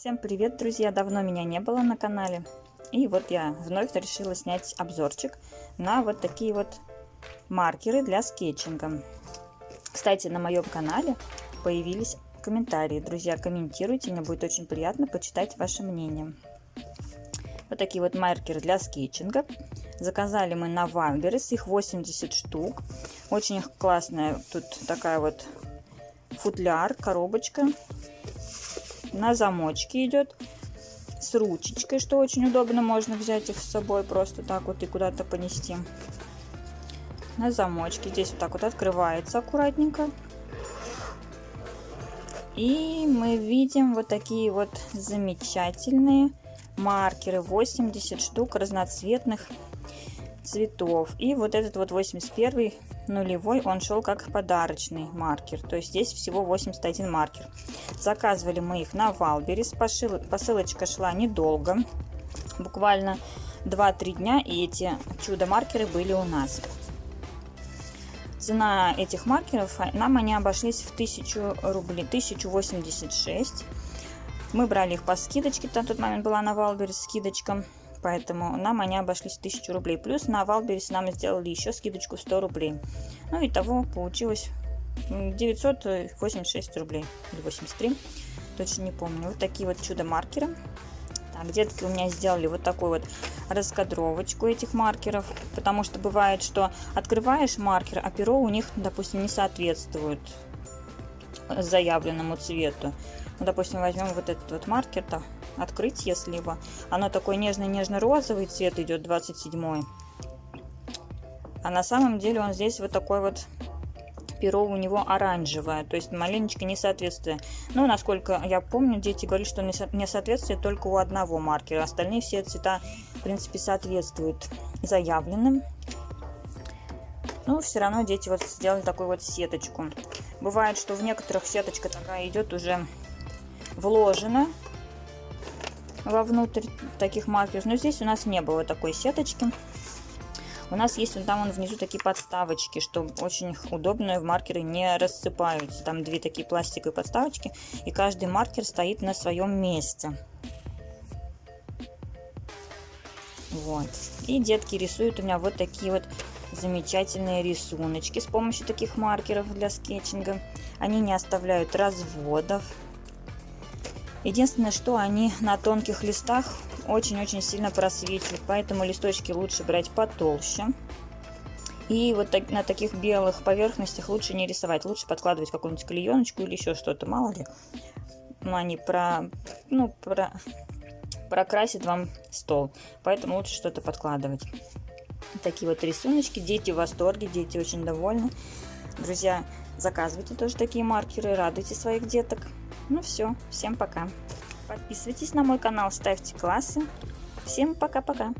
Всем привет, друзья! Давно меня не было на канале. И вот я вновь решила снять обзорчик на вот такие вот маркеры для скетчинга. Кстати, на моем канале появились комментарии. Друзья, комментируйте, мне будет очень приятно почитать ваше мнение. Вот такие вот маркеры для скетчинга. Заказали мы на Вамберес, их 80 штук. Очень классная тут такая вот футляр, коробочка на замочке идет с ручечкой, что очень удобно. Можно взять их с собой просто так вот и куда-то понести. На замочке. Здесь вот так вот открывается аккуратненько. И мы видим вот такие вот замечательные маркеры. 80 штук разноцветных цветов. И вот этот вот 81 нулевой, он шел как подарочный маркер. То есть здесь всего 81 маркер. Заказывали мы их на Wildberries. Посылочка шла недолго. Буквально 2-3 дня. И эти чудо-маркеры были у нас. Цена этих маркеров, нам они обошлись в 1000 рублей, 1086. Мы брали их по скидочке, на тот момент была на Wildberries скидочка поэтому нам они обошлись 1000 рублей. Плюс на Wildberries нам сделали еще скидочку 100 рублей. Ну и того получилось 986 рублей или 83, точно не помню. Вот такие вот чудо-маркеры. Так, детки у меня сделали вот такую вот раскадровочку этих маркеров, потому что бывает, что открываешь маркер, а перо у них, допустим, не соответствует заявленному цвету. Ну, допустим, возьмем вот этот вот маркер-то, открыть, если его. Оно такой нежно-нежно-розовый цвет идет, 27 А на самом деле он здесь вот такой вот перо у него оранжевое, то есть маленечко несоответствие. Ну, насколько я помню, дети говорили, что несоответствие только у одного маркера. Остальные все цвета, в принципе, соответствуют заявленным. Ну, все равно дети вот сделали такую вот сеточку. Бывает, что в некоторых сеточка такая идет уже вложена вовнутрь таких маркеров. Но здесь у нас не было такой сеточки. У нас есть вон там вон внизу такие подставочки, что очень удобно, маркеры не рассыпаются. Там две такие пластиковые подставочки, и каждый маркер стоит на своем месте. Вот. И детки рисуют у меня вот такие вот замечательные рисуночки с помощью таких маркеров для скетчинга. Они не оставляют разводов. Единственное, что они на тонких листах очень-очень сильно просвечивают, поэтому листочки лучше брать потолще. И вот так, на таких белых поверхностях лучше не рисовать, лучше подкладывать какую-нибудь клееночку или еще что-то, мало ли. Ну, они про, ну, про, прокрасят вам стол, поэтому лучше что-то подкладывать. Такие вот рисуночки, дети в восторге, дети очень довольны. Друзья, заказывайте тоже такие маркеры, радуйте своих деток. Ну все, всем пока. Подписывайтесь на мой канал, ставьте классы. Всем пока-пока.